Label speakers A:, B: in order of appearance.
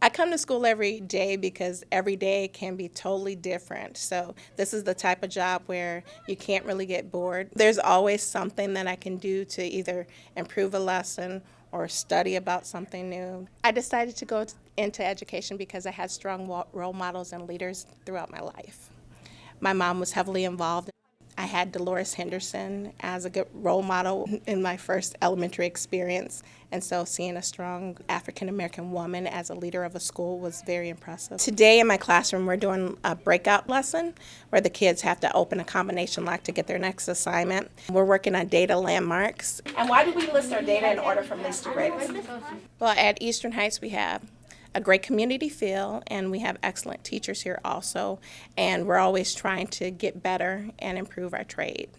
A: I come to school every day because every day can be totally different. So this is the type of job where you can't really get bored. There's always something that I can do to either improve a lesson or study about something new. I decided to go into education because I had strong role models and leaders throughout my life. My mom was heavily involved. I had Dolores Henderson as a good role model in my first elementary experience, and so seeing a strong African American woman as a leader of a school was very impressive. Today in my classroom, we're doing a breakout lesson where the kids have to open a combination lock to get their next assignment. We're working on data landmarks. And why do we list our data in order from least to greatest? Well, at Eastern Heights, we have a great community feel, and we have excellent teachers here also. And we're always trying to get better and improve our trade.